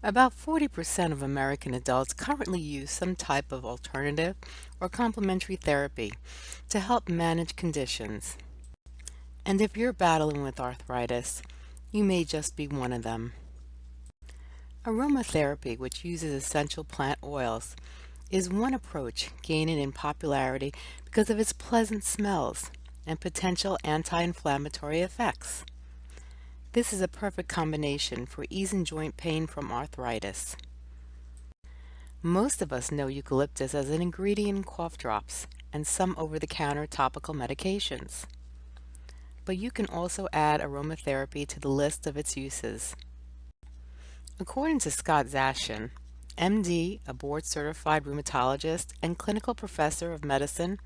About 40% of American adults currently use some type of alternative or complementary therapy to help manage conditions. And if you're battling with arthritis, you may just be one of them. Aromatherapy, which uses essential plant oils, is one approach gaining in popularity because of its pleasant smells and potential anti-inflammatory effects. This is a perfect combination for easing joint pain from arthritis. Most of us know eucalyptus as an ingredient in cough drops and some over-the-counter topical medications. But you can also add aromatherapy to the list of its uses. According to Scott Zashin, MD, a board-certified rheumatologist and clinical professor of medicine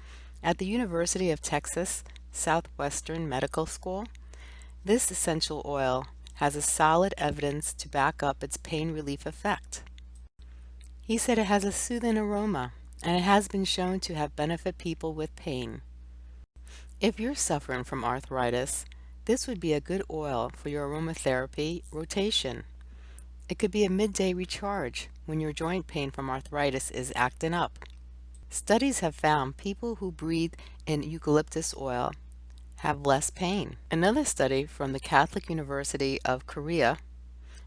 at the University of Texas Southwestern Medical School, this essential oil has a solid evidence to back up its pain relief effect. He said it has a soothing aroma and it has been shown to have benefit people with pain. If you're suffering from arthritis, this would be a good oil for your aromatherapy rotation. It could be a midday recharge when your joint pain from arthritis is acting up. Studies have found people who breathe in eucalyptus oil have less pain. Another study from the Catholic University of Korea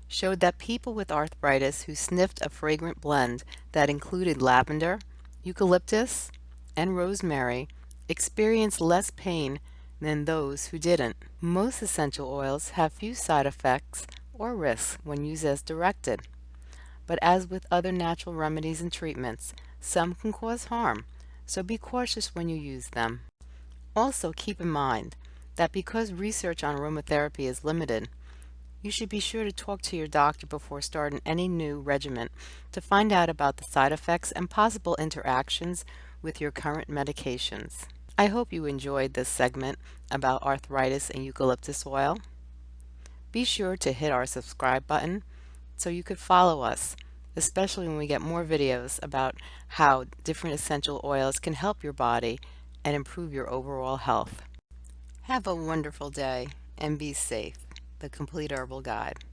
showed that people with arthritis who sniffed a fragrant blend that included lavender, eucalyptus, and rosemary experienced less pain than those who didn't. Most essential oils have few side effects or risks when used as directed. But as with other natural remedies and treatments, some can cause harm, so be cautious when you use them. Also keep in mind that because research on aromatherapy is limited, you should be sure to talk to your doctor before starting any new regimen to find out about the side effects and possible interactions with your current medications. I hope you enjoyed this segment about arthritis and eucalyptus oil. Be sure to hit our subscribe button so you could follow us, especially when we get more videos about how different essential oils can help your body and improve your overall health. Have a wonderful day and be safe. The Complete Herbal Guide.